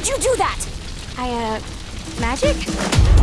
did you do that? I, uh, magic?